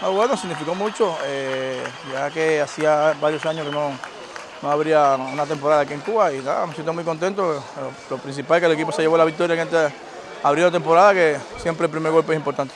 Ah, bueno, significó mucho, eh, ya que hacía varios años que no, no habría una temporada aquí en Cuba y nada, me siento muy contento. Lo, principal es que el equipo se llevó la victoria en esta abril de temporada, que siempre el primer golpe es importante.